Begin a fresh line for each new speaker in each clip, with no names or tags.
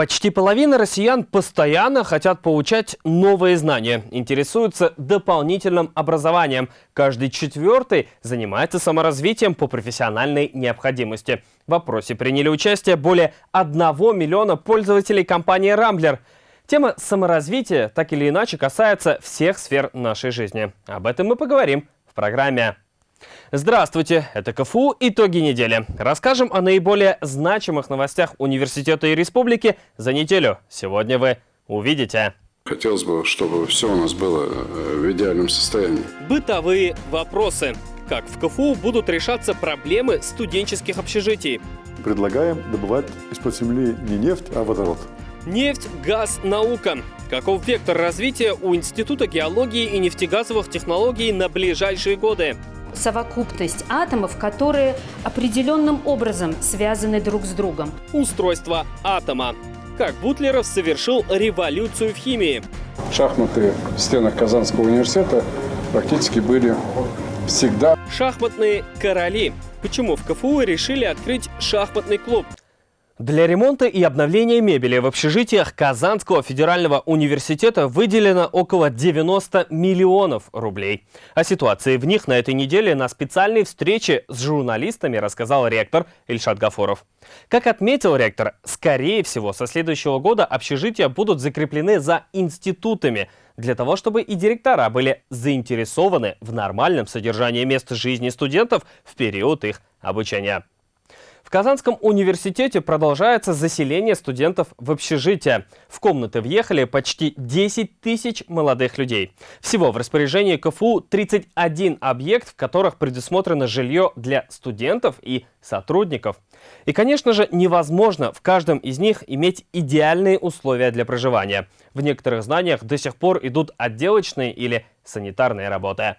Почти половина россиян постоянно хотят получать новые знания, интересуются дополнительным образованием. Каждый четвертый занимается саморазвитием по профессиональной необходимости. В опросе приняли участие более 1 миллиона пользователей компании «Рамблер». Тема саморазвития так или иначе касается всех сфер нашей жизни. Об этом мы поговорим в программе. Здравствуйте, это КФУ «Итоги недели». Расскажем о наиболее значимых новостях университета и республики за неделю. Сегодня вы увидите.
Хотелось бы, чтобы все у нас было э, в идеальном состоянии.
Бытовые вопросы. Как в КФУ будут решаться проблемы студенческих общежитий?
Предлагаем добывать из-под земли не нефть, а водород.
Нефть, газ, наука. Каков вектор развития у Института геологии и нефтегазовых технологий на ближайшие годы?
Совокупность атомов, которые определенным образом связаны друг с другом.
Устройство атома. Как Бутлеров совершил революцию в химии.
Шахматы в стенах Казанского университета практически были всегда.
Шахматные короли. Почему в КФУ решили открыть шахматный клуб? Для ремонта и обновления мебели в общежитиях Казанского федерального университета выделено около 90 миллионов рублей. О ситуации в них на этой неделе на специальной встрече с журналистами рассказал ректор Ильшат Гафоров. Как отметил ректор, скорее всего, со следующего года общежития будут закреплены за институтами, для того, чтобы и директора были заинтересованы в нормальном содержании мест жизни студентов в период их обучения. В Казанском университете продолжается заселение студентов в общежитие. В комнаты въехали почти 10 тысяч молодых людей. Всего в распоряжении КФУ 31 объект, в которых предусмотрено жилье для студентов и сотрудников. И, конечно же, невозможно в каждом из них иметь идеальные условия для проживания. В некоторых зданиях до сих пор идут отделочные или санитарные работы.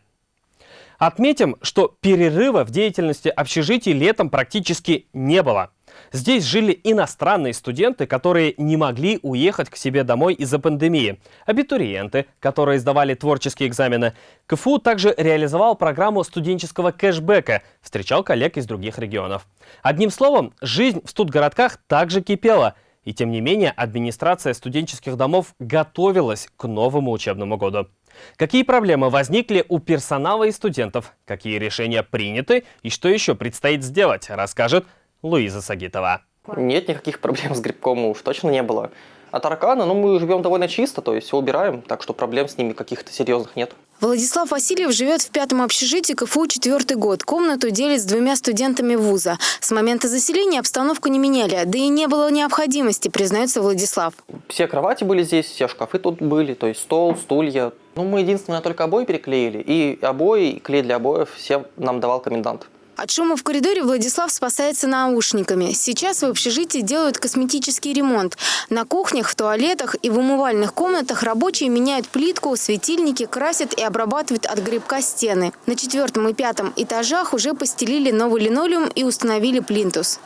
Отметим, что перерыва в деятельности общежитий летом практически не было. Здесь жили иностранные студенты, которые не могли уехать к себе домой из-за пандемии. Абитуриенты, которые сдавали творческие экзамены. КФУ также реализовал программу студенческого кэшбэка, встречал коллег из других регионов. Одним словом, жизнь в студгородках также кипела. И тем не менее, администрация студенческих домов готовилась к новому учебному году. Какие проблемы возникли у персонала и студентов, какие решения приняты и что еще предстоит сделать, расскажет Луиза Сагитова.
Нет никаких проблем с грибком уж точно не было. А тараканы, ну мы живем довольно чисто, то есть все убираем, так что проблем с ними каких-то серьезных нет.
Владислав Васильев живет в пятом общежитии КФУ четвертый год. Комнату делит с двумя студентами вуза. С момента заселения обстановку не меняли, да и не было необходимости, признается Владислав.
Все кровати были здесь, все шкафы тут были, то есть стол, стулья. Ну, мы единственное только обои переклеили. И обои, и клей для обоев все нам давал комендант.
От шума в коридоре Владислав спасается наушниками. Сейчас в общежитии делают косметический ремонт. На кухнях, в туалетах и в умывальных комнатах рабочие меняют плитку, светильники, красят и обрабатывают от грибка стены. На четвертом и пятом этажах уже постелили новый линолеум и установили плинтус.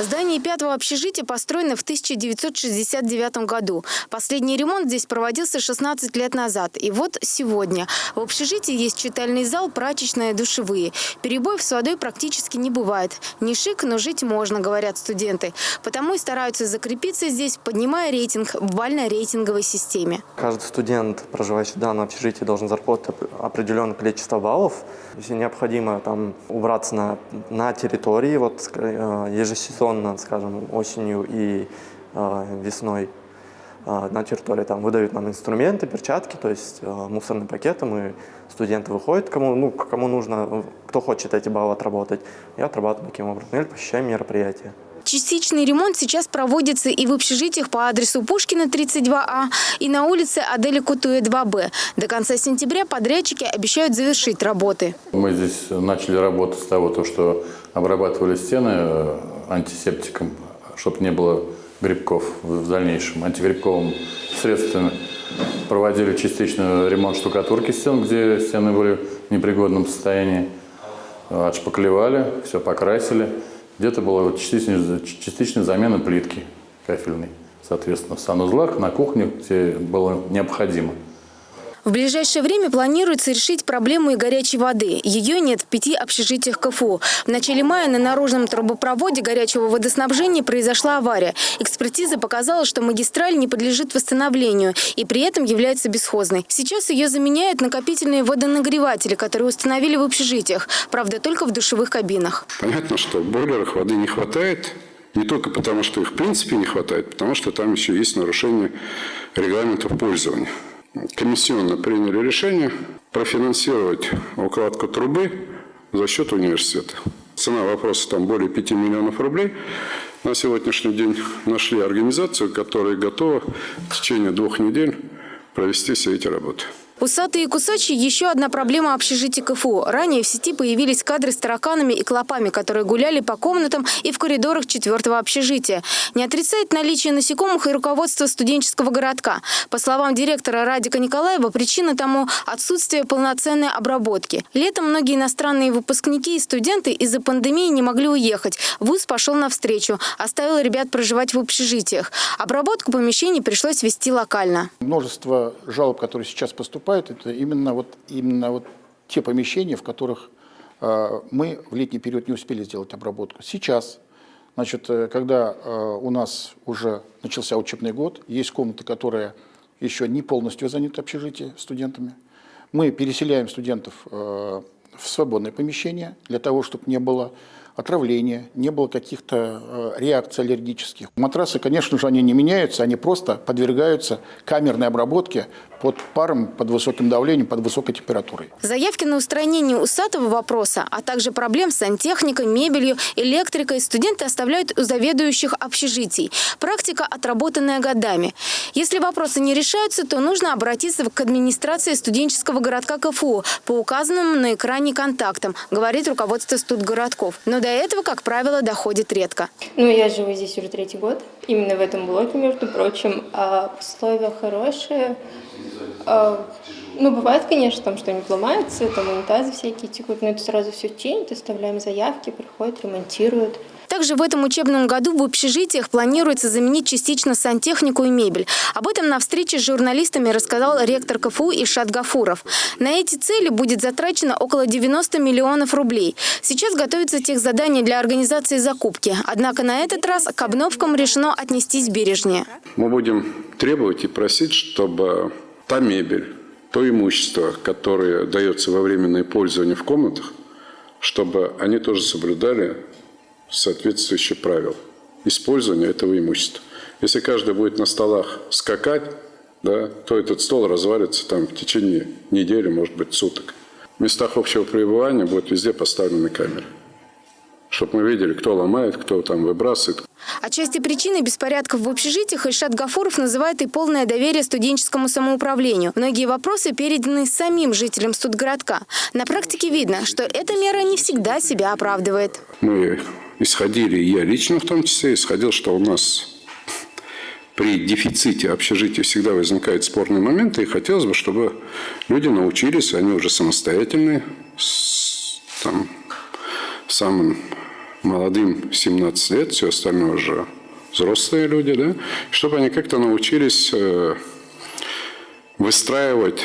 Здание пятого общежития построено в 1969 году. Последний ремонт здесь проводился 16 лет назад. И вот сегодня. В общежитии есть читальный зал, прачечная, душевые. Перебоев с водой практически не бывает. Не шик, но жить можно, говорят студенты. Потому и стараются закрепиться здесь, поднимая рейтинг в бально-рейтинговой системе.
Каждый студент, проживающий в данном общежитии, должен заработать определенное количество баллов. Если необходимо там убраться на, на территории, вот э, ежесезонно скажем, осенью и э, весной э, на территории там выдают нам инструменты, перчатки, то есть э, мусорные пакеты, мы, студенты выходят, кому, ну, кому нужно, кто хочет эти баллы отработать, и отрабатываем таким образом, или посещаем мероприятия.
Частичный ремонт сейчас проводится и в общежитиях по адресу Пушкина 32А, и на улице Адели Кутуэ 2Б. До конца сентября подрядчики обещают завершить работы.
Мы здесь начали работу с того, что обрабатывали стены антисептиком, чтобы не было грибков в дальнейшем. Антигрибковым средством проводили частичный ремонт штукатурки стен, где стены были в непригодном состоянии. Отшпаклевали, все покрасили. Где-то была частичная, частичная замена плитки кафельной, соответственно, в санузлах, на кухне, где было необходимо.
В ближайшее время планируется решить проблему и горячей воды. Ее нет в пяти общежитиях КФУ. В начале мая на наружном трубопроводе горячего водоснабжения произошла авария. Экспертиза показала, что магистраль не подлежит восстановлению и при этом является бесхозной. Сейчас ее заменяют накопительные водонагреватели, которые установили в общежитиях. Правда, только в душевых кабинах.
Понятно, что в бойлерах воды не хватает. Не только потому, что их в принципе не хватает, потому что там еще есть нарушение регламентов пользования комиссионно приняли решение профинансировать укладку трубы за счет университета. Цена вопроса там более 5 миллионов рублей. На сегодняшний день нашли организацию, которая готова в течение двух недель провести все эти работы.
Усатые и кусачие – еще одна проблема общежития КФУ. Ранее в сети появились кадры с тараканами и клопами, которые гуляли по комнатам и в коридорах четвертого общежития. Не отрицает наличие насекомых и руководство студенческого городка. По словам директора Радика Николаева, причина тому – отсутствие полноценной обработки. Летом многие иностранные выпускники и студенты из-за пандемии не могли уехать. ВУЗ пошел навстречу, оставил ребят проживать в общежитиях. Обработку помещений пришлось вести локально.
Множество жалоб, которые сейчас поступают, поступают, это именно вот, именно вот те помещения, в которых э, мы в летний период не успели сделать обработку. Сейчас, значит, э, когда э, у нас уже начался учебный год, есть комнаты, которые еще не полностью заняты общежитие студентами, мы переселяем студентов в свободное помещение для того, чтобы не было отравления, не было каких-то э, реакций аллергических. Матрасы, конечно же, они не меняются, они просто подвергаются камерной обработке под паром, под высоким давлением, под высокой температурой.
Заявки на устранение усатого вопроса, а также проблем с сантехникой, мебелью, электрикой студенты оставляют у заведующих общежитий. Практика, отработанная годами. Если вопросы не решаются, то нужно обратиться к администрации студенческого городка КФУ по указанным на экране контактам, говорит руководство студгородков. Но до этого, как правило, доходит редко.
Ну, я живу здесь уже третий год, именно в этом блоке, между прочим. А условия хорошие. А, ну, бывает, конечно, там что-нибудь ломается, там унитазы всякие текут, но это сразу все чинят, оставляем заявки, приходят, ремонтируют.
Также в этом учебном году в общежитиях планируется заменить частично сантехнику и мебель. Об этом на встрече с журналистами рассказал ректор КФУ Ишат Гафуров. На эти цели будет затрачено около 90 миллионов рублей. Сейчас готовится техзадание для организации закупки. Однако на этот раз к обновкам решено отнестись бережнее.
Мы будем требовать и просить, чтобы та мебель, то имущество, которое дается во временное пользование в комнатах, чтобы они тоже соблюдали соответствующие правил использования этого имущества. Если каждый будет на столах скакать, да, то этот стол развалится там в течение недели, может быть, суток. В местах общего пребывания будут везде поставлены камеры, чтобы мы видели, кто ломает, кто там выбрасывает,
Отчасти причиной беспорядков в общежитиях Ильшат Гафуров называет и полное доверие студенческому самоуправлению. Многие вопросы переданы самим жителям студгородка. На практике видно, что эта мера не всегда себя оправдывает.
Мы исходили, я лично в том числе, исходил, что у нас при дефиците общежития всегда возникают спорные моменты, и хотелось бы, чтобы люди научились, они уже самостоятельные, с, там, самым молодым 17 лет, все остальное уже взрослые люди, да, чтобы они как-то научились э, выстраивать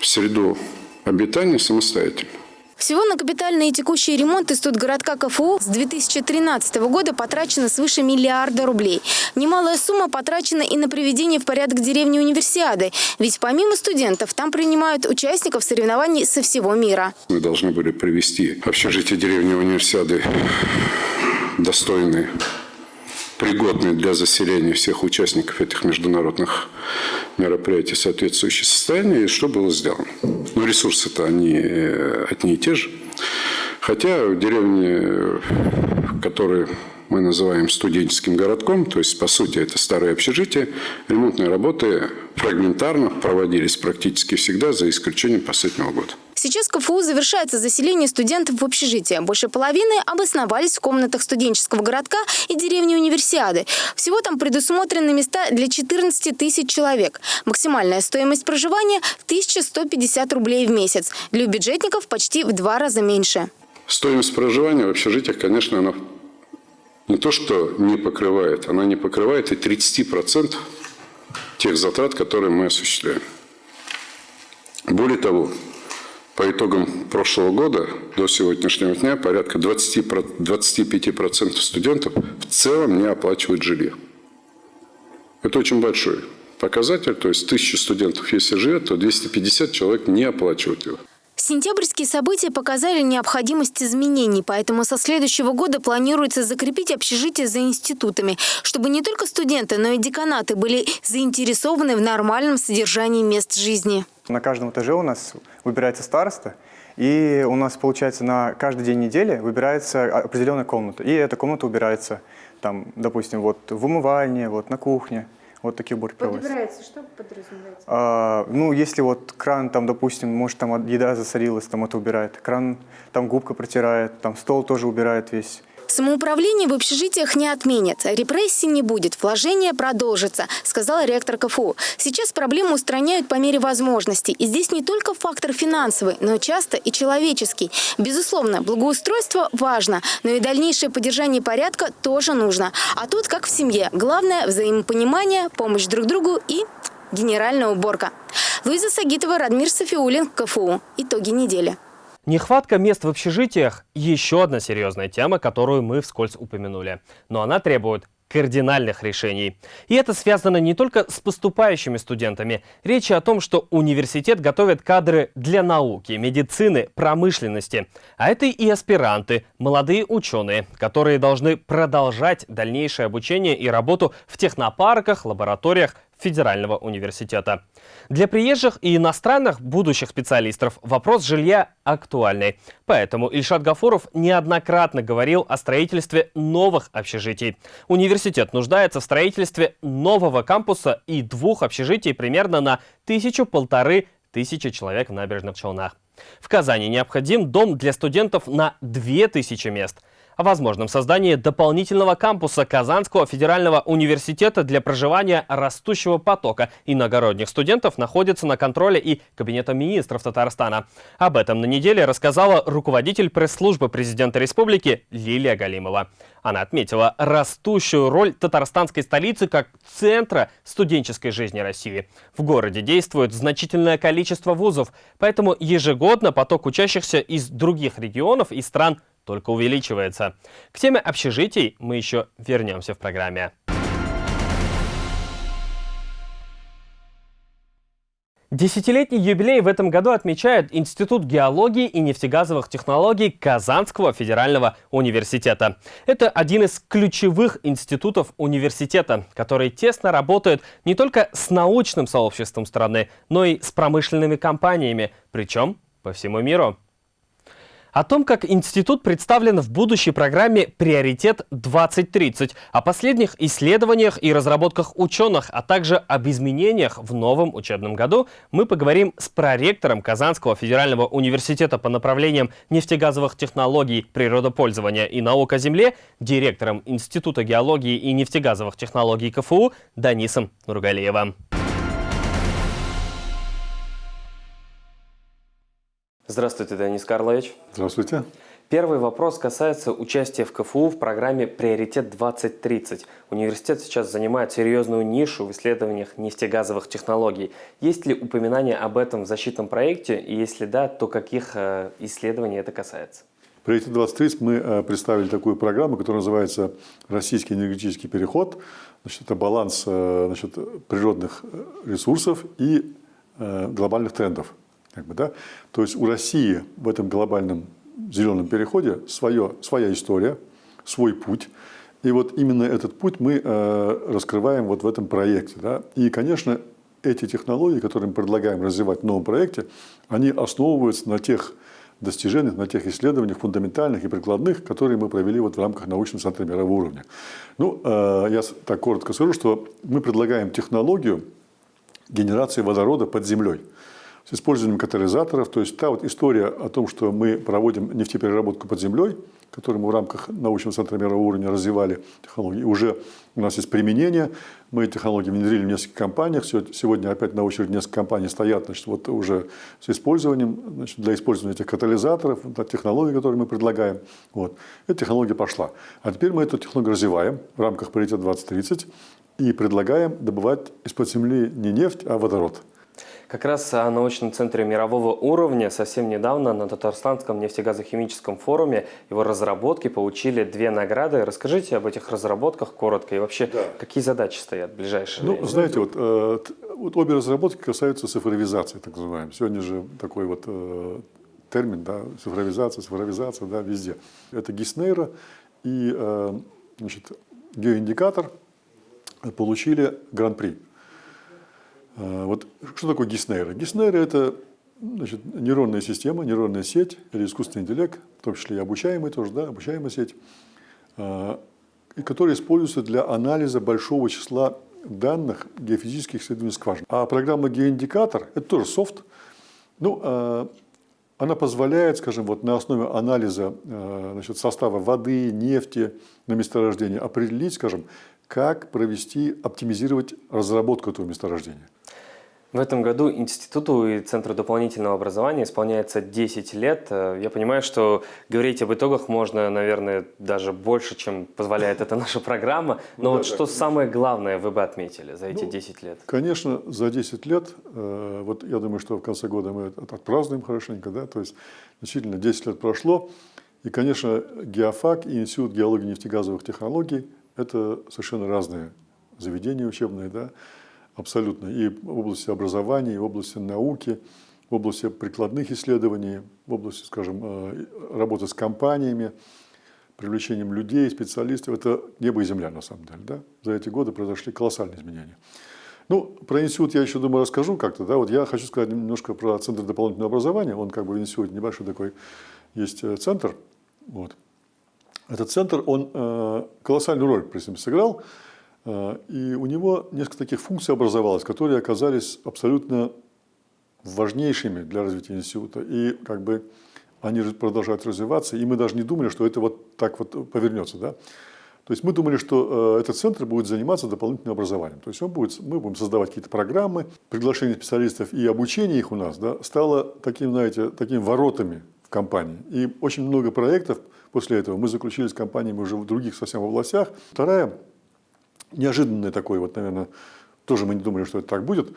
среду обитания самостоятельно.
Всего на капитальные и текущие ремонты студгородка КФУ с 2013 года потрачено свыше миллиарда рублей. Немалая сумма потрачена и на приведение в порядок деревни Универсиады. Ведь помимо студентов там принимают участников соревнований со всего мира.
Мы должны были привести общежитие деревни Универсиады достойные пригодные для заселения всех участников этих международных мероприятий соответствующее состояние, и что было сделано. Но ресурсы-то они э, одни и те же. Хотя в деревне, которые мы называем студенческим городком, то есть, по сути, это старое общежитие, ремонтные работы фрагментарно проводились практически всегда, за исключением последнего года.
Сейчас КФУ завершается заселение студентов в общежитие. Больше половины обосновались в комнатах студенческого городка и деревни Универсиады. Всего там предусмотрены места для 14 тысяч человек. Максимальная стоимость проживания – 1150 рублей в месяц. Для бюджетников почти в два раза меньше.
Стоимость проживания в общежитиях, конечно, она не то что не покрывает, она не покрывает и 30% тех затрат, которые мы осуществляем. Более того, по итогам прошлого года до сегодняшнего дня порядка 20, 25% студентов в целом не оплачивают жилье. Это очень большой показатель, то есть 1000 студентов, если живет, то 250 человек не оплачивают его.
Сентябрьские события показали необходимость изменений, поэтому со следующего года планируется закрепить общежитие за институтами, чтобы не только студенты, но и деканаты были заинтересованы в нормальном содержании мест жизни.
На каждом этаже у нас выбирается староста, и у нас, получается, на каждый день недели выбирается определенная комната, и эта комната убирается, там, допустим, вот в умывальне, вот на кухне. Вот такие уборки проводятся.
Подбирается, что подразумевается?
А, ну, если вот кран, там, допустим, может, там еда засорилась, там это убирает. Кран, там губка протирает, там стол тоже убирает весь.
Самоуправление в общежитиях не отменят. Репрессий не будет, вложение продолжится, сказал ректор КФУ. Сейчас проблему устраняют по мере возможностей. И здесь не только фактор финансовый, но часто и человеческий. Безусловно, благоустройство важно, но и дальнейшее поддержание порядка тоже нужно. А тут, как в семье, главное – взаимопонимание, помощь друг другу и генеральная уборка. Луиза Сагитова, Радмир Софиулин, КФУ. Итоги недели.
Нехватка мест в общежитиях – еще одна серьезная тема, которую мы вскользь упомянули. Но она требует кардинальных решений. И это связано не только с поступающими студентами. Речь о том, что университет готовит кадры для науки, медицины, промышленности. А это и аспиранты, молодые ученые, которые должны продолжать дальнейшее обучение и работу в технопарках, лабораториях, Федерального университета. Для приезжих и иностранных будущих специалистов вопрос жилья актуальный. Поэтому Ильшат Гафуров неоднократно говорил о строительстве новых общежитий. Университет нуждается в строительстве нового кампуса и двух общежитий примерно на тысячу-полторы тысячи человек в набережных Челнах. В Казани необходим дом для студентов на 2000 мест – о возможном создании дополнительного кампуса Казанского федерального университета для проживания растущего потока иногородних студентов находится на контроле и Кабинета министров Татарстана. Об этом на неделе рассказала руководитель пресс-службы президента республики Лилия Галимова. Она отметила растущую роль татарстанской столицы как центра студенческой жизни России. В городе действует значительное количество вузов, поэтому ежегодно поток учащихся из других регионов и стран только увеличивается. К теме общежитий мы еще вернемся в программе. Десятилетний юбилей в этом году отмечает Институт геологии и нефтегазовых технологий Казанского федерального университета. Это один из ключевых институтов университета, который тесно работает не только с научным сообществом страны, но и с промышленными компаниями, причем по всему миру. О том, как институт представлен в будущей программе «Приоритет 2030», о последних исследованиях и разработках ученых, а также об изменениях в новом учебном году, мы поговорим с проректором Казанского федерального университета по направлениям нефтегазовых технологий, природопользования и наук о земле, директором Института геологии и нефтегазовых технологий КФУ Данисом Нургалиевым. Здравствуйте, Денис Карлович.
Здравствуйте.
Первый вопрос касается участия в КФУ в программе «Приоритет 2030». Университет сейчас занимает серьезную нишу в исследованиях нефтегазовых технологий. Есть ли упоминание об этом в защитном проекте? И если да, то каких э, исследований это касается?
Приоритет 2030 мы э, представили такую программу, которая называется «Российский энергетический переход». Значит, это баланс э, значит, природных ресурсов и глобальных трендов. Как бы, да? То есть у России в этом глобальном зеленом переходе свое, своя история, свой путь. И вот именно этот путь мы э, раскрываем вот в этом проекте. Да? И, конечно, эти технологии, которые мы предлагаем развивать в новом проекте, они основываются на тех достижениях, на тех исследованиях фундаментальных и прикладных, которые мы провели вот в рамках научного центра мирового уровня. Ну, э, я так коротко скажу, что мы предлагаем технологию генерации водорода под землей с использованием катализаторов. То есть та вот история о том, что мы проводим нефтепереработку под землей, которую мы в рамках научного центра мирового уровня развивали технологии, уже у нас есть применение. Мы эти технологии внедрили в нескольких компаниях. Сегодня опять на очереди несколько компаний стоят значит, вот уже с использованием, значит, для использования этих катализаторов, технологий, которые мы предлагаем. Вот. Эта технология пошла. А теперь мы эту технологию развиваем в рамках приоритета 2030 и предлагаем добывать из-под земли не нефть, а водород.
Как раз о научном центре мирового уровня совсем недавно на Татарстанском нефтегазохимическом форуме его разработки получили две награды. Расскажите об этих разработках коротко и вообще да. какие задачи стоят в ближайшее
ну,
время?
Знаете, вот, э, вот обе разработки касаются цифровизации, так называемой. Сегодня же такой вот э, термин, да, цифровизация, цифровизация, да, везде. Это Гиснейра и э, значит, геоиндикатор получили гран-при. А, вот что такое Гиснейра? Гиснейра – это значит, нейронная система, нейронная сеть или искусственный интеллект, в том числе и обучаемый тоже, да, обучаемая сеть, а, которая используется для анализа большого числа данных геофизических исследований скважин. А программа геоиндикатор – это тоже софт. Ну, а, она позволяет, скажем, вот на основе анализа значит, состава воды, нефти на месторождении определить, скажем, как провести, оптимизировать разработку этого месторождения.
В этом году Институту и Центру дополнительного образования исполняется 10 лет. Э, я понимаю, что говорить об итогах можно, наверное, даже больше, чем позволяет эта наша программа. Но ну, вот да, что да. самое главное вы бы отметили за эти ну, 10 лет?
Конечно, за 10 лет, э, вот я думаю, что в конце года мы отпразднуем хорошенько, да, то есть действительно 10 лет прошло. И, конечно, Геофак и Институт геологии и нефтегазовых технологий – это совершенно разные заведения учебные, да, абсолютно, и в области образования, и в области науки, в области прикладных исследований, в области, скажем, э, работы с компаниями, привлечением людей, специалистов. Это небо и земля, на самом деле. Да? За эти годы произошли колоссальные изменения. Ну, про институт я еще, думаю, расскажу как-то. Да? Вот я хочу сказать немножко про Центр дополнительного образования. Он как бы в институте небольшой такой есть э, центр. Вот. Этот центр, он э, колоссальную роль, при этом сыграл. А, и у него несколько таких функций образовалось, которые оказались абсолютно важнейшими для развития института. И как бы они продолжают развиваться, и мы даже не думали, что это вот так вот повернется. Да? То есть мы думали, что э, этот центр будет заниматься дополнительным образованием. То есть он будет, мы будем создавать какие-то программы, приглашение специалистов и обучение их у нас да, стало таким, знаете, такими воротами в компании. И очень много проектов после этого мы заключили с компаниями уже в других совсем областях. Вторая неожиданное такое, вот, наверное, тоже мы не думали, что это так будет,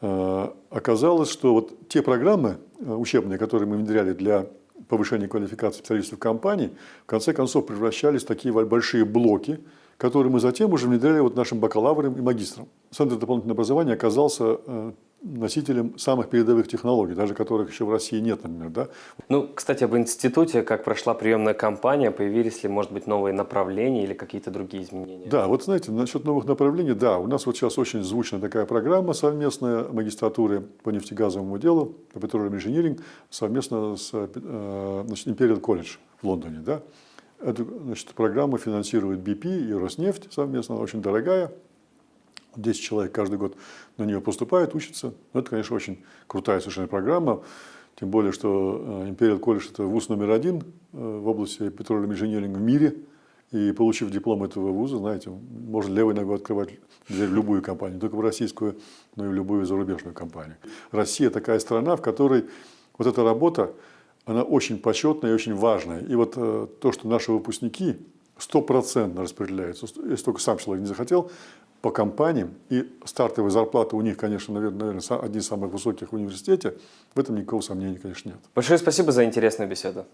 э, оказалось, что вот те программы э, учебные, которые мы внедряли для повышения квалификации специалистов компаний, в конце концов превращались в такие большие блоки, которые мы затем уже внедряли вот нашим бакалаврам и магистрам. Центр дополнительного образования оказался э, носителем самых передовых технологий, даже которых еще в России нет, например. Да?
Ну, кстати, об институте, как прошла приемная кампания, появились ли, может быть, новые направления или какие-то другие изменения?
Да, вот знаете, насчет новых направлений, да, у нас вот сейчас очень звучная такая программа совместная магистратуры по нефтегазовому делу, по Petroleum Engineering, совместно с э, значит, Imperial College в Лондоне. Да? Эту значит, программу финансирует BP и Роснефть совместно, она очень дорогая. 10 человек каждый год на нее поступают, учатся. Ну, это, конечно, очень крутая совершенно программа. Тем более, что э, Imperial College – это вуз номер один э, в области петролиум инженеринга в мире. И получив диплом этого вуза, знаете, можно левой ногой открывать дверь в любую компанию, только в российскую, но и в любую зарубежную компанию. Россия такая страна, в которой вот эта работа, она очень почетная и очень важная. И вот э, то, что наши выпускники стопроцентно распределяются, если только сам человек не захотел, по компаниям, и стартовые зарплаты у них, конечно, наверное, одни из самых высоких в университете, в этом никакого сомнения, конечно, нет.
Большое спасибо за интересную беседу.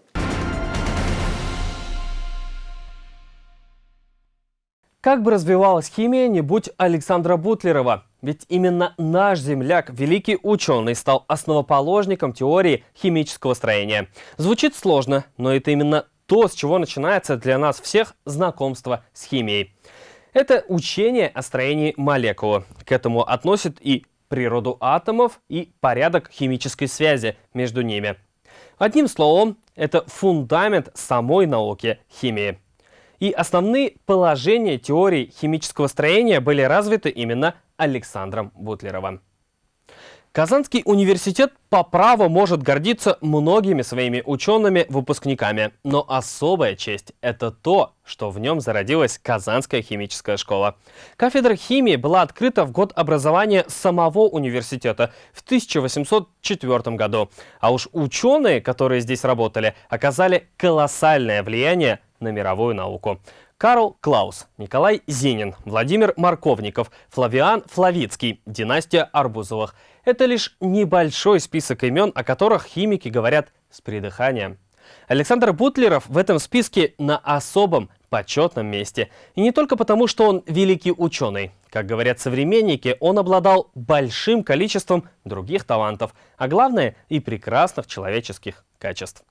Как бы развивалась химия, не будь Александра Бутлерова. Ведь именно наш земляк, великий ученый, стал основоположником теории химического строения. Звучит сложно, но это именно то, с чего начинается для нас всех знакомство с химией. Это учение о строении молекулы. К этому относят и природу атомов, и порядок химической связи между ними. Одним словом, это фундамент самой науки химии. И основные положения теории химического строения были развиты именно Александром Бутлеровым. Казанский университет по праву может гордиться многими своими учеными-выпускниками, но особая честь – это то, что в нем зародилась Казанская химическая школа. Кафедра химии была открыта в год образования самого университета в 1804 году, а уж ученые, которые здесь работали, оказали колоссальное влияние на мировую науку. Карл Клаус, Николай Зенин, Владимир Марковников, Флавиан Флавицкий, династия Арбузовых. Это лишь небольшой список имен, о которых химики говорят с придыханием. Александр Бутлеров в этом списке на особом почетном месте. И не только потому, что он великий ученый. Как говорят современники, он обладал большим количеством других талантов, а главное и прекрасных человеческих качеств.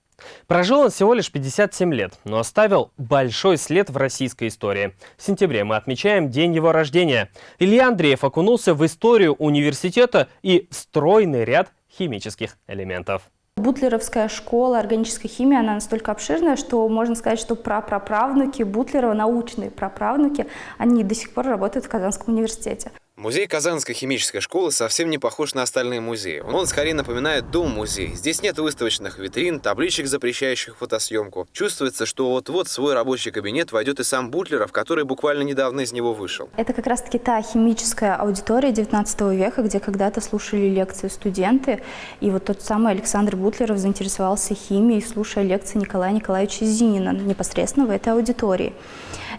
Прожил он всего лишь 57 лет, но оставил большой след в российской истории. В сентябре мы отмечаем день его рождения. Илья Андреев окунулся в историю университета и стройный ряд химических элементов.
Бутлеровская школа органической химии, она настолько обширная, что можно сказать, что прапраправнуки Бутлерова, научные праправнуки, они до сих пор работают в Казанском университете.
Музей Казанской химической школы совсем не похож на остальные музеи. Он скорее напоминает дом-музей. Здесь нет выставочных витрин, табличек, запрещающих фотосъемку. Чувствуется, что вот-вот в свой рабочий кабинет войдет и сам Бутлеров, который буквально недавно из него вышел.
Это как раз-таки та химическая аудитория 19 века, где когда-то слушали лекции студенты. И вот тот самый Александр Бутлеров заинтересовался химией, слушая лекции Николая Николаевича Зинина непосредственно в этой аудитории.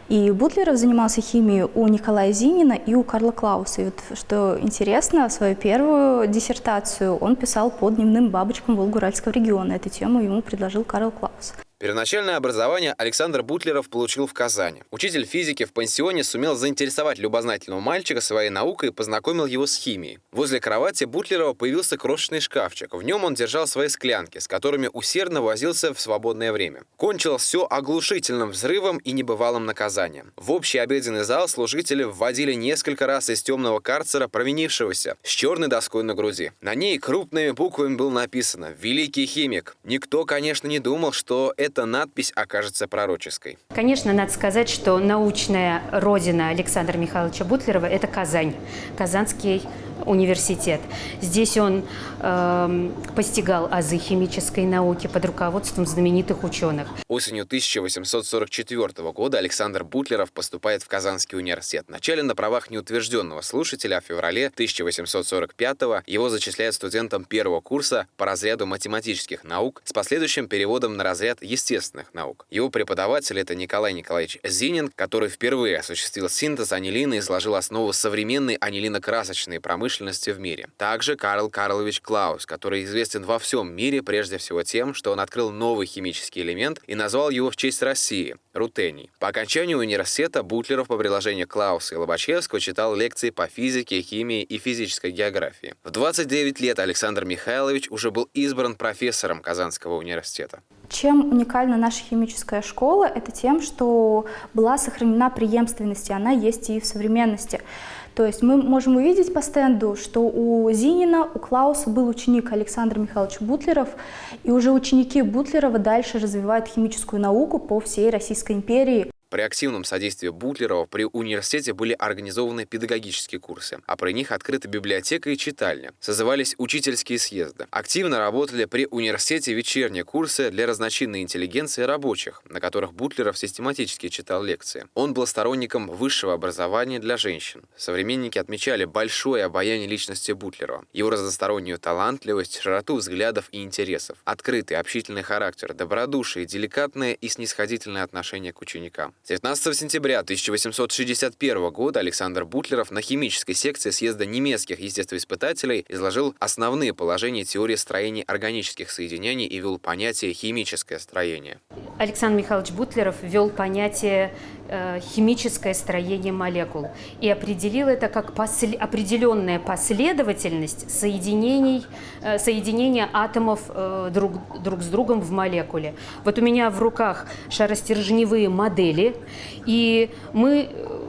И Бутлеров занимался химией у Николая Зинина и у Карла Клауса. И вот, что интересно, свою первую диссертацию он писал по дневным бабочкам Волгуральского региона. Эту тему ему предложил Карл Клаус.
Первоначальное образование Александр Бутлеров получил в Казани. Учитель физики в пансионе сумел заинтересовать любознательного мальчика своей наукой и познакомил его с химией. Возле кровати Бутлерова появился крошечный шкафчик. В нем он держал свои склянки, с которыми усердно возился в свободное время. Кончилось все оглушительным взрывом и небывалым наказанием. В общий обеденный зал служители вводили несколько раз из темного карцера провинившегося с черной доской на груди. На ней крупными буквами было написано «Великий химик». Никто, конечно, не думал, что это эта надпись окажется пророческой.
Конечно, надо сказать, что научная родина Александра Михайловича Бутлерова – это Казань, Казанский университет. Здесь он э, постигал азы химической науки под руководством знаменитых ученых.
Осенью 1844 года Александр Бутлеров поступает в Казанский университет. Вначале на правах неутвержденного слушателя, а в феврале 1845 его зачисляют студентом первого курса по разряду математических наук с последующим переводом на разряд естественных наук. Его преподаватель – это Николай Николаевич Зинин, который впервые осуществил синтез анилина и изложил основу современной анилинокрасочной промышленности в мире. Также Карл Карлович Клаус, который известен во всем мире прежде всего тем, что он открыл новый химический элемент и назвал его в честь России – рутений. По окончанию университета Бутлеров по приложению Клауса и Лобачевского читал лекции по физике, химии и физической географии. В 29 лет Александр Михайлович уже был избран профессором Казанского университета.
Чем уникальна наша химическая школа? Это тем, что была сохранена преемственность, и она есть и в современности. То есть мы можем увидеть по стенду, что у Зинина, у Клауса был ученик Александр Михайлович Бутлеров, и уже ученики Бутлерова дальше развивают химическую науку по всей Российской империи.
При активном содействии Бутлерова при университете были организованы педагогические курсы, а при них открыта библиотека и читальня. Созывались учительские съезды. Активно работали при университете вечерние курсы для разночинной интеллигенции рабочих, на которых Бутлеров систематически читал лекции. Он был сторонником высшего образования для женщин. Современники отмечали большое обаяние личности Бутлерова, его разностороннюю талантливость, широту взглядов и интересов, открытый общительный характер, добродушие, деликатное и снисходительное отношение к ученикам. 19 сентября 1861 года Александр Бутлеров на химической секции съезда немецких естествоиспытателей изложил основные положения теории строения органических соединений и ввел понятие «химическое строение».
Александр Михайлович Бутлеров ввел понятие «химическое строение молекул» и определил это как посл определенная последовательность соединений, э, соединения атомов э, друг, друг с другом в молекуле. Вот у меня в руках шаростержневые модели, и мы э,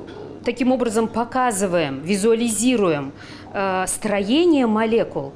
таким образом показываем, визуализируем э, строение молекул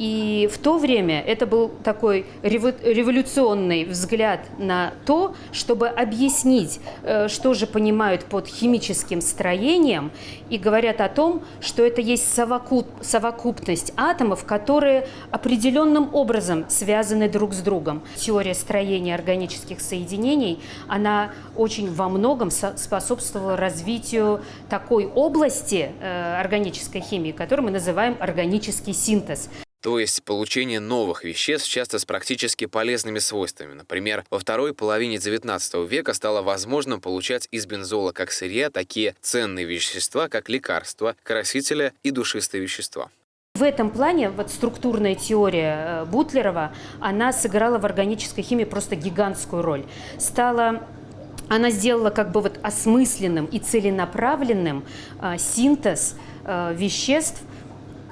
и в то время это был такой революционный взгляд на то, чтобы объяснить, э, что же понимают под химическим строением, и говорят о том, что это есть совокуп, совокупность атомов, которые определенным образом связаны друг с другом. Теория строения органических соединений, она очень во многом способствовала развитию такой области э, органической химии, которую мы называем органический синтез.
То есть получение новых веществ, часто с практически полезными свойствами. Например, во второй половине XIX века стало возможным получать из бензола как сырья такие ценные вещества, как лекарства, красители и душистые вещества.
В этом плане вот структурная теория э, Бутлерова, она сыграла в органической химии просто гигантскую роль. Стала она сделала как бы вот осмысленным и целенаправленным э, синтез э, веществ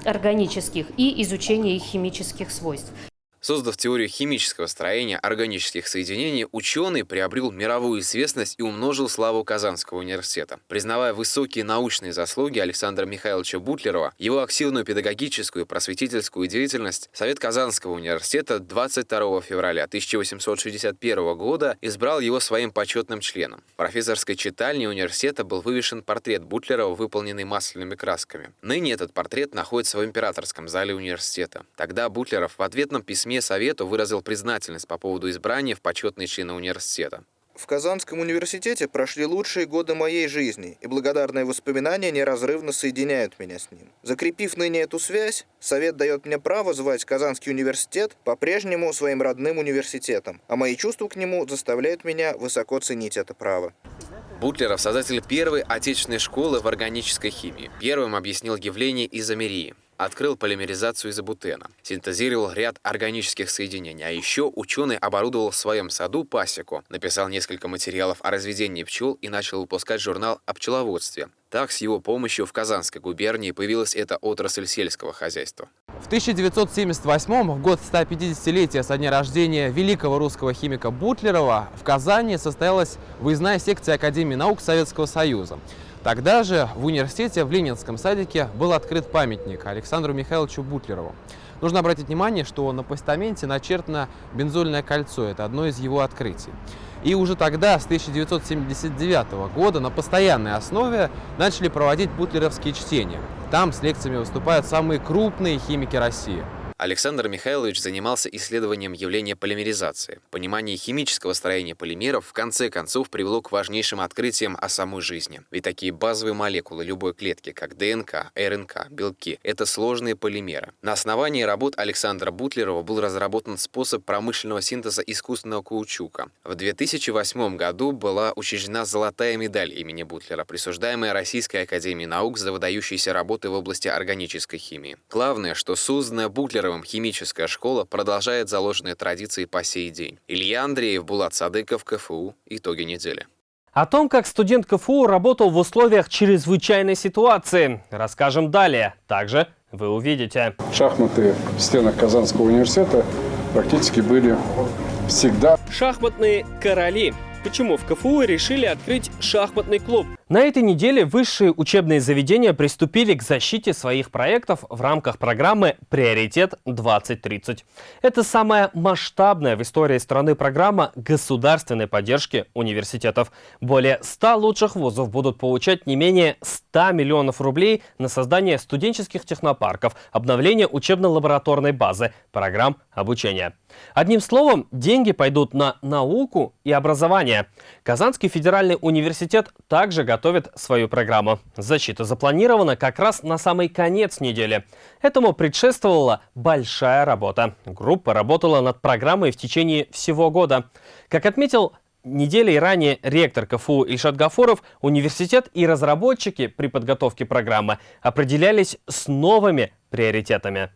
органических и изучение их химических свойств.
Создав теорию химического строения органических соединений, ученый приобрел мировую известность и умножил славу Казанского университета. Признавая высокие научные заслуги Александра Михайловича Бутлерова, его активную педагогическую и просветительскую деятельность, Совет Казанского университета 22 февраля 1861 года избрал его своим почетным членом. В профессорской читальне университета был вывешен портрет Бутлерова, выполненный масляными красками. Ныне этот портрет находится в императорском зале университета. Тогда Бутлеров в ответном письме письме Совету выразил признательность по поводу избрания в почетные члены университета.
В Казанском университете прошли лучшие годы моей жизни, и благодарные воспоминания неразрывно соединяют меня с ним. Закрепив ныне эту связь, Совет дает мне право звать Казанский университет по-прежнему своим родным университетом, а мои чувства к нему заставляют меня высоко ценить это право.
Бутлеров – создатель первой отечественной школы в органической химии. Первым объяснил явление изомерии открыл полимеризацию изобутена, синтезировал ряд органических соединений, а еще ученый оборудовал в своем саду пасеку, написал несколько материалов о разведении пчел и начал выпускать журнал о пчеловодстве. Так, с его помощью в Казанской губернии появилась эта отрасль сельского хозяйства.
В 1978 в год 150-летия со дня рождения великого русского химика Бутлерова, в Казани состоялась выездная секция Академии наук Советского Союза. Тогда же в университете в Ленинском садике был открыт памятник Александру Михайловичу Бутлерову. Нужно обратить внимание, что на постаменте начертано бензольное кольцо. Это одно из его открытий. И уже тогда, с 1979 года, на постоянной основе начали проводить бутлеровские чтения. Там с лекциями выступают самые крупные химики России.
Александр Михайлович занимался исследованием явления полимеризации. Понимание химического строения полимеров в конце концов привело к важнейшим открытиям о самой жизни. Ведь такие базовые молекулы любой клетки, как ДНК, РНК, белки – это сложные полимеры. На основании работ Александра Бутлерова был разработан способ промышленного синтеза искусственного каучука. В 2008 году была учреждена золотая медаль имени Бутлера, присуждаемая Российской Академией Наук за выдающиеся работы в области органической химии. Главное, что созданная Бутлером первым химическая школа продолжает заложенные традиции по сей день. Илья Андреев, Булат Садыков, КФУ. Итоги недели.
О том, как студент КФУ работал в условиях чрезвычайной ситуации, расскажем далее. Также вы увидите.
Шахматы в стенах Казанского университета практически были всегда.
Шахматные короли. Почему в КФУ решили открыть шахматный клуб? На этой неделе высшие учебные заведения приступили к защите своих проектов в рамках программы «Приоритет 2030». Это самая масштабная в истории страны программа государственной поддержки университетов. Более 100 лучших вузов будут получать не менее 100 миллионов рублей на создание студенческих технопарков, обновление учебно-лабораторной базы, программ обучения. Одним словом, деньги пойдут на науку и образование. Казанский федеральный университет также готов готовит свою программу. Защита запланирована как раз на самый конец недели. Этому предшествовала большая работа. Группа работала над программой в течение всего года. Как отметил неделей ранее ректор КФУ Ильшат Гафуров, университет и разработчики при подготовке программы определялись с новыми приоритетами.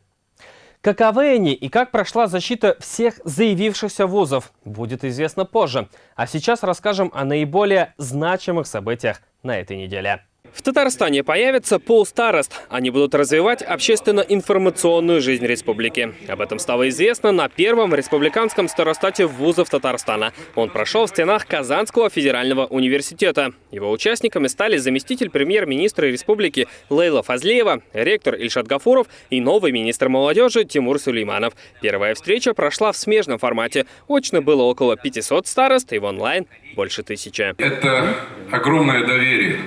Каковы они и как прошла защита всех заявившихся вузов, будет известно позже. А сейчас расскажем о наиболее значимых событиях на этой неделе. В Татарстане появится полстарост. Они будут развивать общественно-информационную жизнь республики. Об этом стало известно на первом республиканском старостате вузов Татарстана. Он прошел в стенах Казанского федерального университета. Его участниками стали заместитель премьер-министра республики Лейла Фазлеева, ректор Ильшат Гафуров и новый министр молодежи Тимур Сулейманов. Первая встреча прошла в смежном формате. Очно было около 500 старост и в онлайн больше тысячи.
Это огромное доверие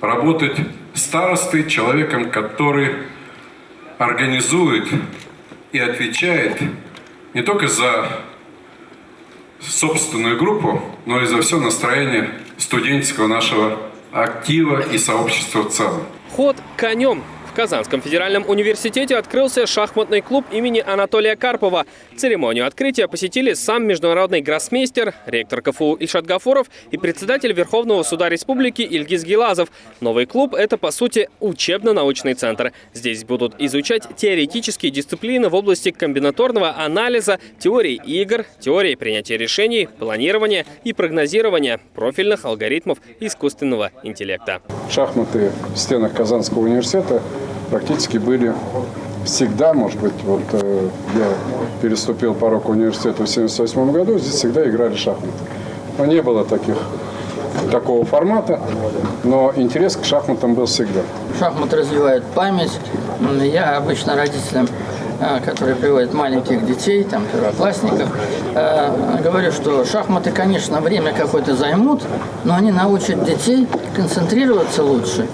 работать старостой, человеком, который организует и отвечает не только за собственную группу, но и за все настроение студенческого нашего актива и сообщества в целом.
Ход конем В Казанском федеральном университете открылся шахматный клуб имени Анатолия Карпова. Церемонию открытия посетили сам международный гроссмейстер, ректор КФУ Ильшат Гафуров и председатель Верховного суда республики Ильгиз Гилазов. Новый клуб – это, по сути, учебно-научный центр. Здесь будут изучать теоретические дисциплины в области комбинаторного анализа, теории игр, теории принятия решений, планирования и прогнозирования профильных алгоритмов искусственного интеллекта.
Шахматы в стенах Казанского университета практически были всегда, может быть, вот э, я переступил порог университета в 1978 году, здесь всегда играли шахматы. Но не было таких, такого формата, но интерес к шахматам был всегда.
Шахматы развивают память. Я обычно родителям э, которые приводят маленьких детей, там, первоклассников, э, говорю, что шахматы, конечно, время какое-то займут, но они научат детей концентрироваться лучше.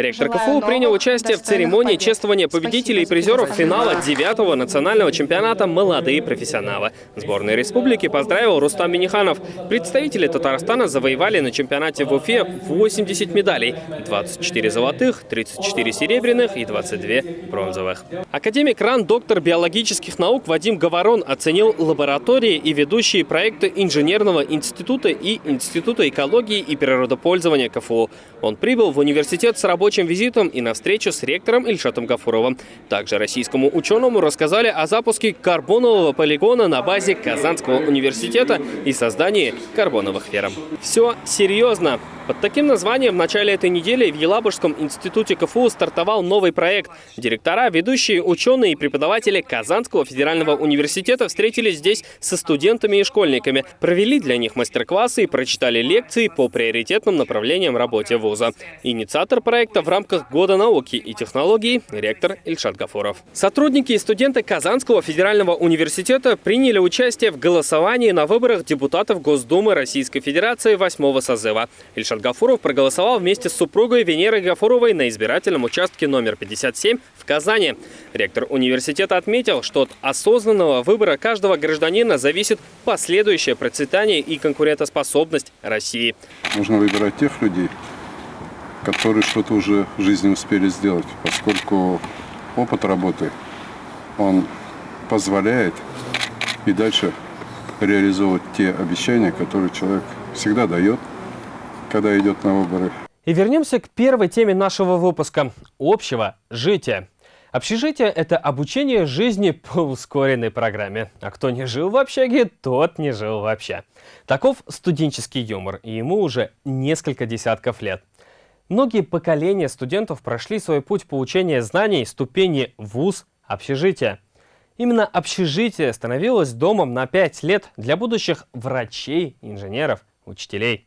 Ректор КФУ принял участие в церемонии чествования победителей и призеров финала 9-го национального чемпионата «Молодые профессионалы». Сборная республики поздравил Рустам Миниханов. Представители Татарстана завоевали на чемпионате в Уфе 80 медалей – 24 золотых, 34 серебряных и 22 бронзовых. Академик РАН, доктор биологических наук Вадим Говорон оценил лаборатории и ведущие проекты Инженерного института и Института экологии и природопользования КФУ. Он прибыл в университет с рабочим рабочим визитом и на встречу с ректором Ильшатом Гафуровым. Также российскому ученому рассказали о запуске карбонового полигона на базе Казанского университета и создании карбоновых ферм. Все серьезно. Под таким названием в начале этой недели в Елабужском институте КФУ стартовал новый проект. Директора, ведущие ученые и преподаватели Казанского федерального университета встретились здесь со студентами и школьниками, провели для них мастер-классы и прочитали лекции по приоритетным направлениям работе вуза. Инициатор проекта в рамках Года науки и технологий ректор Ильшат Гафуров. Сотрудники и студенты Казанского федерального университета приняли участие в голосовании на выборах депутатов Госдумы Российской Федерации 8 созыва. Ильшат Гафуров проголосовал вместе с супругой Венерой Гафуровой на избирательном участке номер 57 в Казани. Ректор университета отметил, что от осознанного выбора каждого гражданина зависит последующее процветание и конкурентоспособность России.
Нужно выбирать тех людей, которые что-то уже в жизни успели сделать, поскольку опыт работы, он позволяет и дальше реализовывать те обещания, которые человек всегда дает когда идет на выборы.
И вернемся к первой теме нашего выпуска – общего жития. Общежитие – это обучение жизни по ускоренной программе. А кто не жил в общаге, тот не жил вообще. Таков студенческий юмор, и ему уже несколько десятков лет. Многие поколения студентов прошли свой путь получения знаний ступени вуз, общежития. Именно общежитие становилось домом на 5 лет для будущих врачей, инженеров, учителей.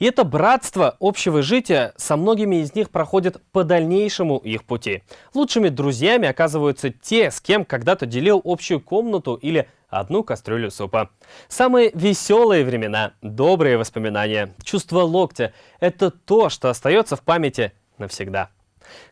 И это братство общего жития со многими из них проходит по дальнейшему их пути. Лучшими друзьями оказываются те, с кем когда-то делил общую комнату или одну кастрюлю супа. Самые веселые времена, добрые воспоминания, чувство локтя – это то, что остается в памяти навсегда.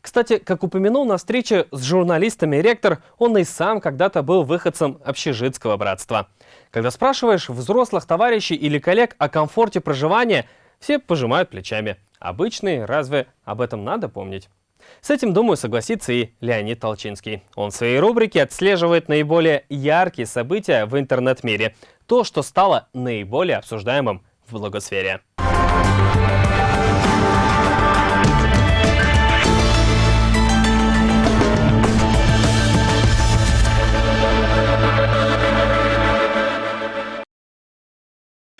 Кстати, как упомянул на встрече с журналистами ректор, он и сам когда-то был выходцем общежитского братства. Когда спрашиваешь взрослых товарищей или коллег о комфорте проживания – все пожимают плечами. Обычный, разве об этом надо помнить? С этим, думаю, согласится и Леонид Толчинский. Он в своей рубрике отслеживает наиболее яркие события в интернет-мире. То, что стало наиболее обсуждаемым в блогосфере.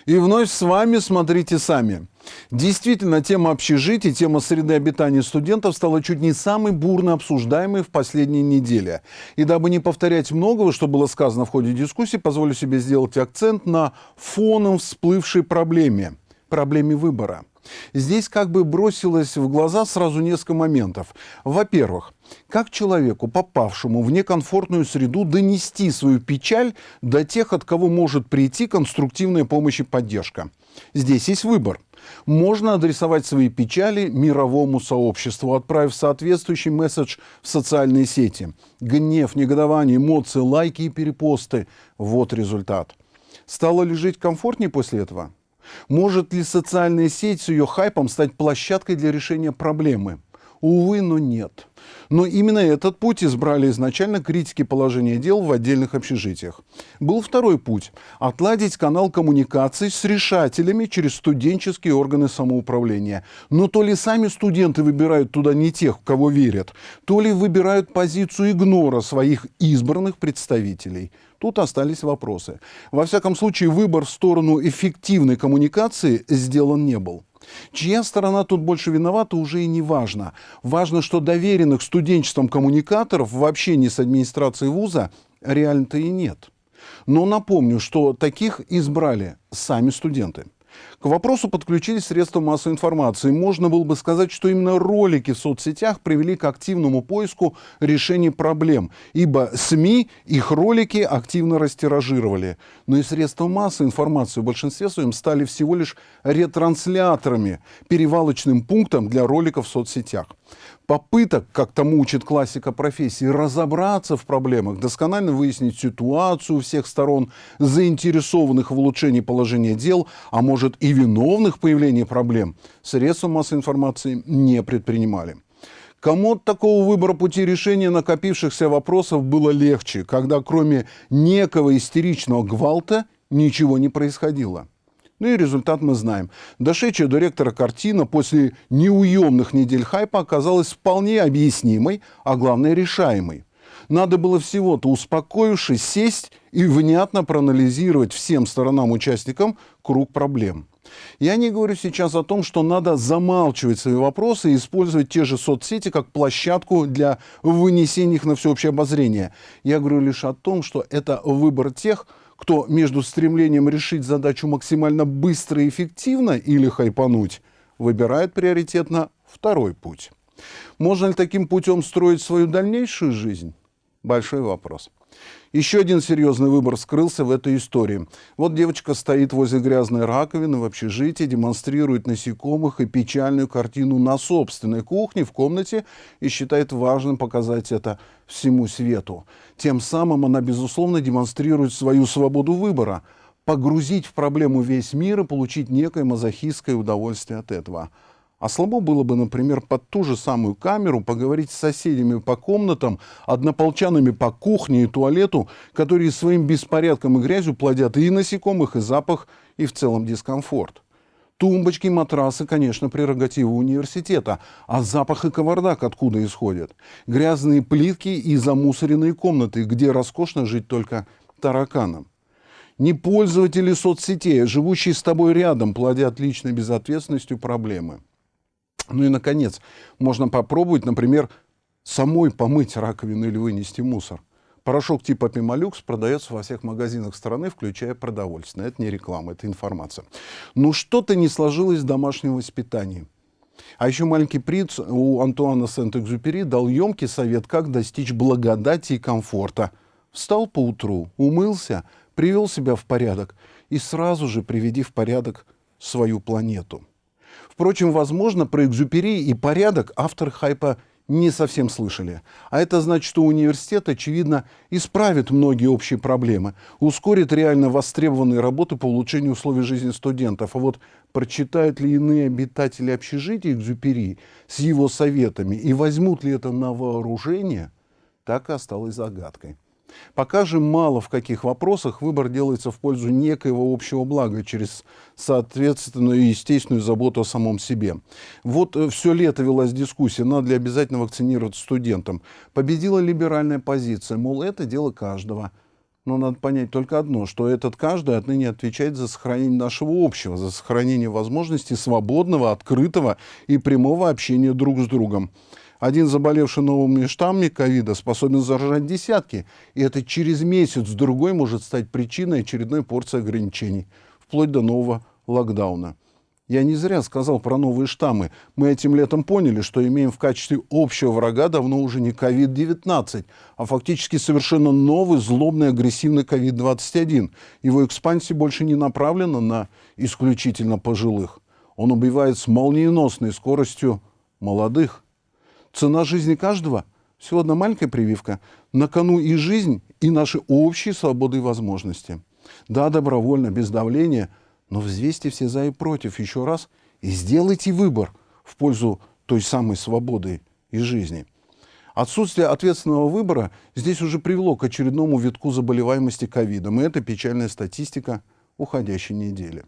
И вновь с вами смотрите сами. Действительно, тема общежития, тема среды обитания студентов стала чуть не самой бурно обсуждаемой в последние недели. И дабы не повторять многого, что было сказано в ходе дискуссии, позволю себе сделать акцент на фоном всплывшей проблеме – проблеме выбора – Здесь как бы бросилось в глаза сразу несколько моментов. Во-первых, как человеку, попавшему в некомфортную среду, донести свою печаль до тех, от кого может прийти конструктивная помощь и поддержка? Здесь есть выбор. Можно адресовать свои печали мировому сообществу, отправив соответствующий месседж в социальные сети. Гнев, негодование, эмоции, лайки и перепосты – вот результат. Стало ли жить комфортнее после этого? Может ли социальная сеть с ее хайпом стать площадкой для решения проблемы? Увы, но нет. Но именно этот путь избрали изначально критики положения дел в отдельных общежитиях. Был второй путь – отладить канал коммуникаций с решателями через студенческие органы самоуправления. Но то ли сами студенты выбирают туда не тех, кого верят, то ли выбирают позицию игнора своих избранных представителей. Тут остались вопросы. Во всяком случае, выбор в сторону эффективной коммуникации сделан не был. Чья сторона тут больше виновата, уже и не важно. Важно, что доверенных студенчеством коммуникаторов в общении с администрацией вуза реально-то и нет. Но напомню, что таких избрали сами студенты. К вопросу подключились средства массовой информации. Можно было бы сказать, что именно ролики в соцсетях привели к активному поиску решений проблем, ибо СМИ их ролики активно растиражировали. Но и средства массовой информации в большинстве своем стали всего лишь ретрансляторами, перевалочным пунктом для роликов в соцсетях попыток, как тому учит классика профессии, разобраться в проблемах, досконально выяснить ситуацию всех сторон, заинтересованных в улучшении положения дел, а может и виновных в появлении проблем, средства массовой информации не предпринимали. Кому от такого выбора пути решения накопившихся вопросов было легче, когда кроме некого истеричного гвалта ничего не происходило? Ну и результат мы знаем. Дошедшая до ректора картина после неуемных недель хайпа оказалась вполне объяснимой, а главное решаемой. Надо было всего-то, успокоившись, сесть и внятно проанализировать всем сторонам-участникам круг проблем. Я не говорю сейчас о том, что надо замалчивать свои вопросы и использовать те же соцсети как площадку для вынесения их на всеобщее обозрение. Я говорю лишь о том, что это выбор тех, кто между стремлением решить задачу максимально быстро и эффективно или хайпануть, выбирает приоритетно второй путь. Можно ли таким путем строить свою дальнейшую жизнь? Большой вопрос. Еще один серьезный выбор скрылся в этой истории. Вот девочка стоит возле грязной раковины в общежитии, демонстрирует насекомых и печальную картину на собственной кухне в комнате и считает важным показать это всему свету. Тем самым она, безусловно, демонстрирует свою свободу выбора, погрузить в проблему весь мир и получить некое мазохистское удовольствие от этого. А слабо было бы, например, под ту же самую камеру поговорить с соседями по комнатам, однополчанами по кухне и туалету, которые своим беспорядком и грязью плодят и насекомых, и запах, и в целом дискомфорт. Тумбочки, матрасы, конечно, прерогатива университета. А запах и кавардак откуда исходят? Грязные плитки и замусоренные комнаты, где роскошно жить только тараканам. Не пользователи соцсетей, а живущие с тобой рядом, плодят личной безответственностью проблемы. Ну и, наконец, можно попробовать, например, самой помыть раковину или вынести мусор. Порошок типа Пималюкс продается во всех магазинах страны, включая продовольственные. Это не реклама, это информация. Но что-то не сложилось в домашнем воспитании. А еще маленький принц у Антуана Сент-Экзюпери дал емкий совет, как достичь благодати и комфорта. Встал поутру, умылся, привел себя в порядок и сразу же приведи в порядок свою планету. Впрочем, возможно, про экзюпери и порядок автор хайпа не совсем слышали. А это значит, что университет, очевидно, исправит многие общие проблемы, ускорит реально востребованные работы по улучшению условий жизни студентов. А вот прочитают ли иные обитатели общежития Экзюпери с его советами и возьмут ли это на вооружение, так и осталось загадкой. Пока же мало в каких вопросах выбор делается в пользу некоего общего блага через соответственную и естественную заботу о самом себе. Вот э, все лето велась дискуссия, надо ли обязательно вакцинировать студентам. Победила либеральная позиция, мол, это дело каждого. Но надо понять только одно, что этот каждый отныне отвечает за сохранение нашего общего, за сохранение возможности свободного, открытого и прямого общения друг с другом. Один заболевший новыми штаммами ковида способен заражать десятки, и это через месяц другой может стать причиной очередной порции ограничений, вплоть до нового локдауна. Я не зря сказал про новые штаммы. Мы этим летом поняли, что имеем в качестве общего врага давно уже не COVID-19, а фактически совершенно новый, злобный, агрессивный COVID-21. Его экспансия больше не направлена на исключительно пожилых. Он убивает с молниеносной скоростью молодых. Цена жизни каждого – всего одна маленькая прививка. На кону и жизнь, и наши общие свободы и возможности. Да, добровольно, без давления, но взвесьте все за и против еще раз и сделайте выбор в пользу той самой свободы и жизни. Отсутствие ответственного выбора здесь уже привело к очередному витку заболеваемости ковидом, и это печальная статистика уходящей недели.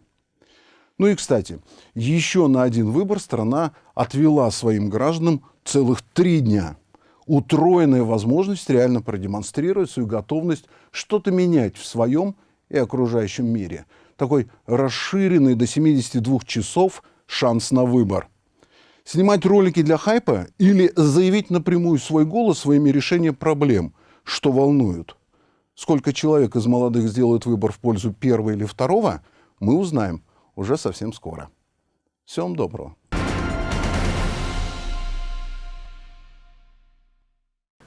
Ну и, кстати, еще на один выбор страна отвела своим гражданам целых три дня. Утроенная возможность реально продемонстрировать свою готовность что-то менять в своем и окружающем мире. Такой расширенный до 72 часов шанс на выбор. Снимать ролики для хайпа или заявить напрямую свой голос своими решением проблем, что волнуют. Сколько человек из молодых сделают выбор в пользу первого или второго, мы узнаем уже совсем скоро. Всем доброго.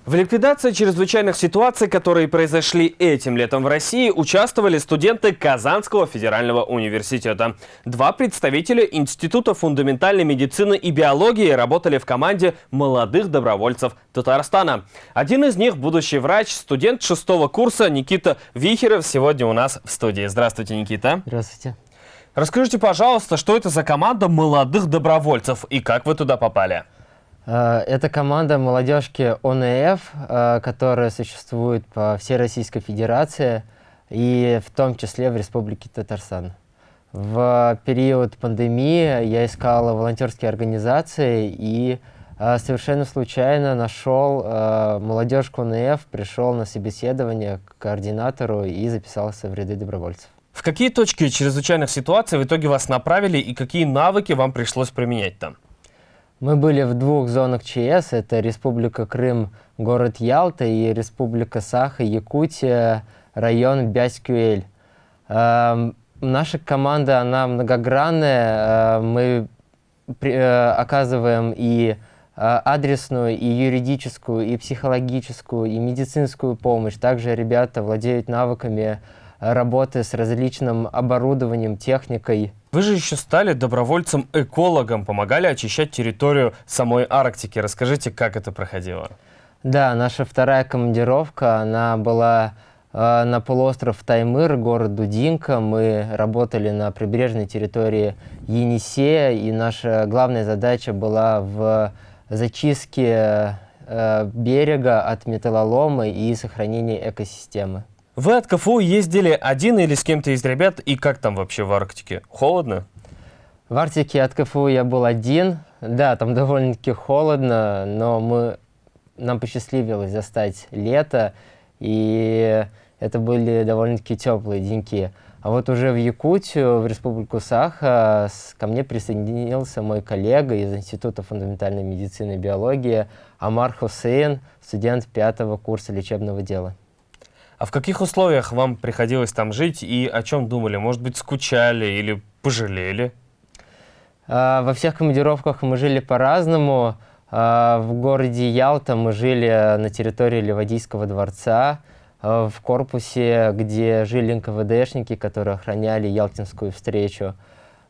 В ликвидации чрезвычайных ситуаций, которые произошли этим летом в России, участвовали студенты Казанского федерального университета. Два представителя Института фундаментальной медицины и биологии работали в команде молодых добровольцев Татарстана. Один из них – будущий врач, студент шестого курса Никита Вихеров сегодня у нас в студии. Здравствуйте, Никита.
Здравствуйте.
Расскажите, пожалуйста, что это за команда молодых добровольцев и как вы туда попали?
Э, это команда молодежки ОНФ, э, которая существует по всей Российской Федерации и в том числе в Республике Татарстан. В период пандемии я искал волонтерские организации и э, совершенно случайно нашел молодежку ОНФ, пришел на собеседование к координатору и записался в ряды добровольцев.
В какие точки чрезвычайных ситуаций в итоге вас направили и какие навыки вам пришлось применять там?
Мы были в двух зонах ЧС. Это Республика Крым, город Ялта и Республика Саха, Якутия, район Бяськюэль. Э, наша команда, она многогранная. Э, мы при, э, оказываем и э, адресную, и юридическую, и психологическую, и медицинскую помощь. Также ребята владеют навыками работы с различным оборудованием, техникой.
Вы же еще стали добровольцем-экологом, помогали очищать территорию самой Арктики. Расскажите, как это проходило?
Да, наша вторая командировка, она была э, на полуостров Таймыр, город Дудинка. Мы работали на прибрежной территории Енисея, и наша главная задача была в зачистке э, берега от металлолома и сохранении экосистемы.
Вы от КФУ ездили один или с кем-то из ребят? И как там вообще в Арктике? Холодно?
В Арктике от КФУ я был один. Да, там довольно-таки холодно, но мы, нам посчастливилось застать лето, и это были довольно-таки теплые деньки. А вот уже в Якутию, в Республику Саха, ко мне присоединился мой коллега из Института фундаментальной медицины и биологии Амар Хусейн, студент пятого курса лечебного дела.
А в каких условиях вам приходилось там жить и о чем думали? Может быть, скучали или пожалели?
А, во всех командировках мы жили по-разному. А, в городе Ялта мы жили на территории Ливадийского дворца, а, в корпусе, где жили НКВДшники, которые охраняли Ялтинскую встречу.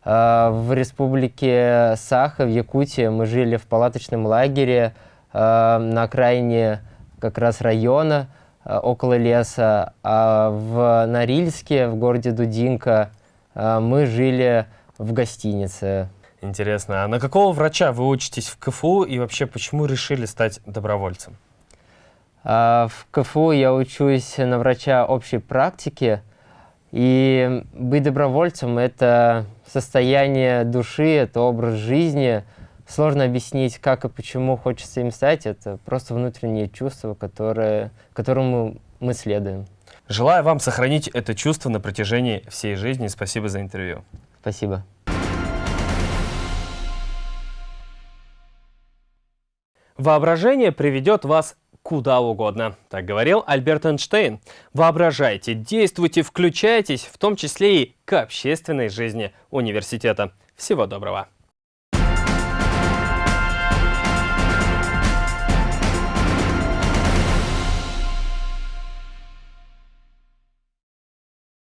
В республике Саха, в Якутии, мы жили в палаточном лагере на окраине как раз района, около леса, а в Норильске, в городе Дудинка, э, мы жили в гостинице.
Интересно. А на какого врача вы учитесь в КФУ и вообще почему решили стать добровольцем?
А, в КФУ я учусь на врача общей практики. И быть добровольцем – это состояние души, это образ жизни – сложно объяснить, как и почему хочется им стать. Это просто внутреннее чувство, которое, которому мы следуем.
Желаю вам сохранить это чувство на протяжении всей жизни. Спасибо за интервью.
Спасибо.
Воображение приведет вас куда угодно. Так говорил Альберт Эйнштейн. Воображайте, действуйте, включайтесь, в том числе и к общественной жизни университета. Всего доброго.